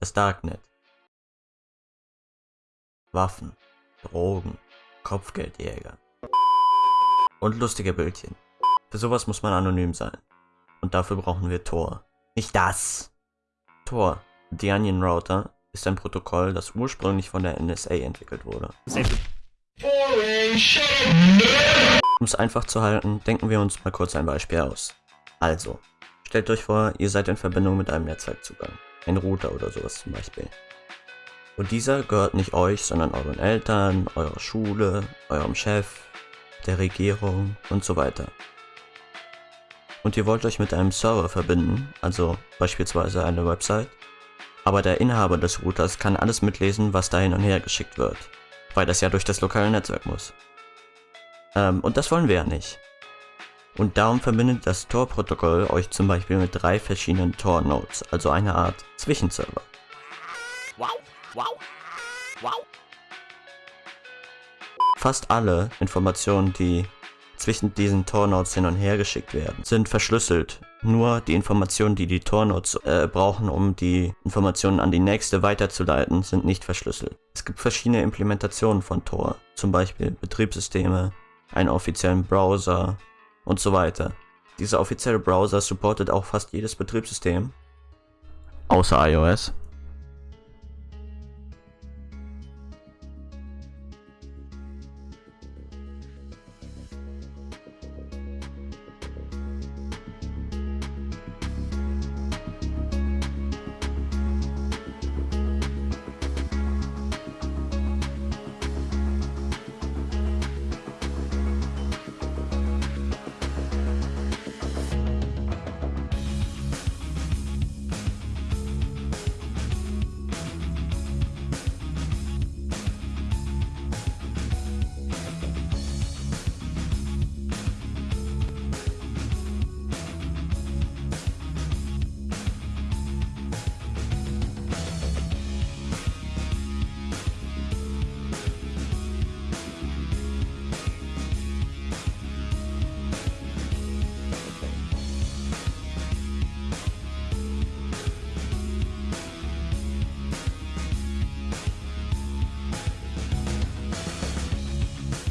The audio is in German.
Das Darknet. Waffen, Drogen, Kopfgeldjäger. Und lustige Bildchen. Für sowas muss man anonym sein. Und dafür brauchen wir Tor. Nicht das! Tor, The Onion Router, ist ein Protokoll, das ursprünglich von der NSA entwickelt wurde. Um es einfach zu halten, denken wir uns mal kurz ein Beispiel aus. Also, stellt euch vor, ihr seid in Verbindung mit einem Netzwerkzugang. Ein Router oder sowas zum Beispiel. Und dieser gehört nicht euch, sondern euren Eltern, eurer Schule, eurem Chef, der Regierung und so weiter. Und ihr wollt euch mit einem Server verbinden, also beispielsweise eine Website, aber der Inhaber des Routers kann alles mitlesen, was da hin und her geschickt wird, weil das ja durch das lokale Netzwerk muss. Ähm, und das wollen wir ja nicht. Und darum verbindet das Tor-Protokoll euch zum Beispiel mit drei verschiedenen Tor-Nodes, also eine Art Zwischenserver. Wow, wow, wow. Fast alle Informationen, die zwischen diesen Tor-Nodes hin und her geschickt werden, sind verschlüsselt. Nur die Informationen, die die Tor-Nodes äh, brauchen, um die Informationen an die nächste weiterzuleiten, sind nicht verschlüsselt. Es gibt verschiedene Implementationen von Tor, zum Beispiel Betriebssysteme, einen offiziellen Browser und so weiter. Dieser offizielle Browser supportet auch fast jedes Betriebssystem, außer iOS.